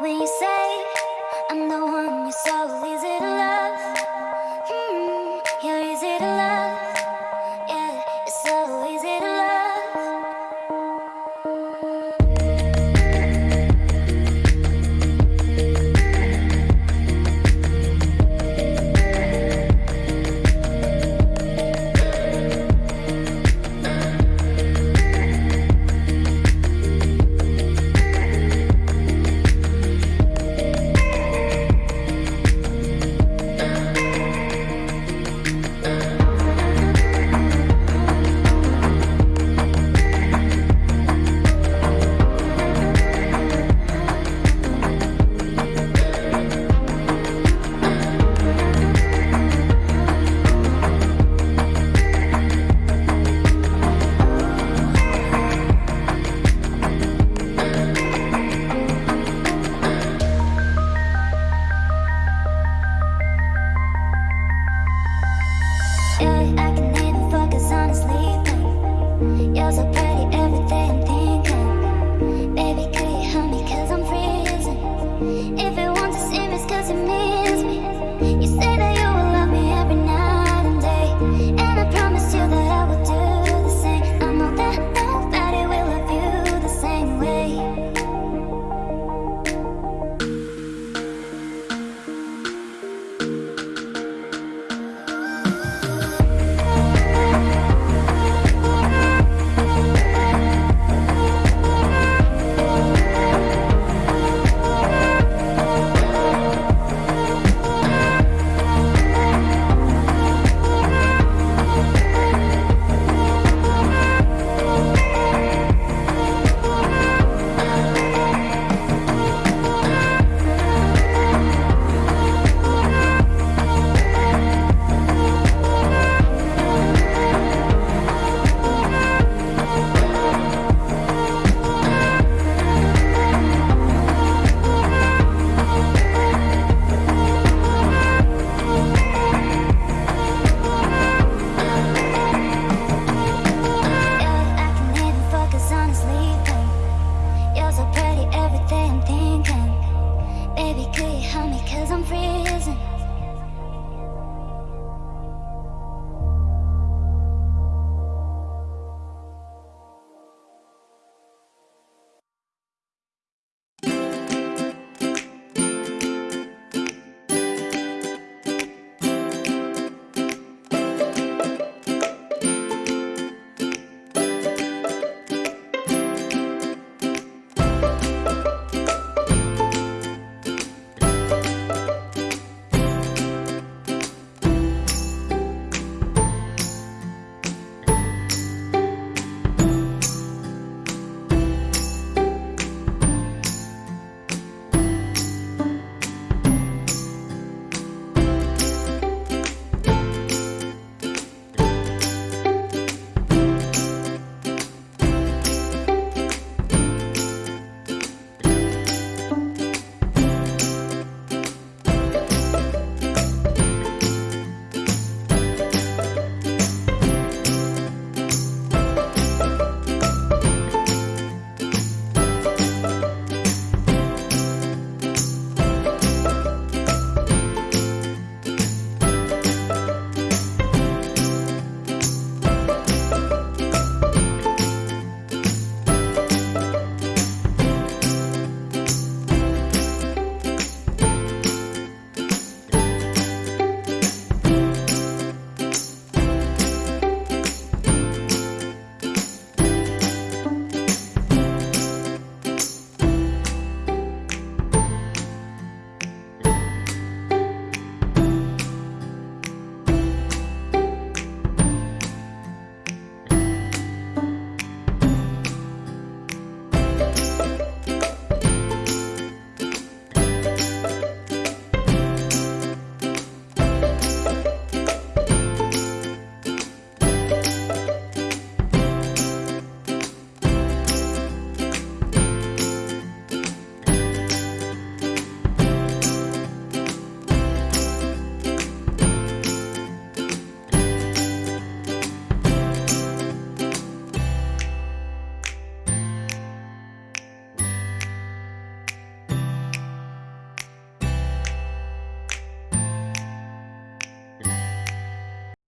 When you say. I'm the one you slowly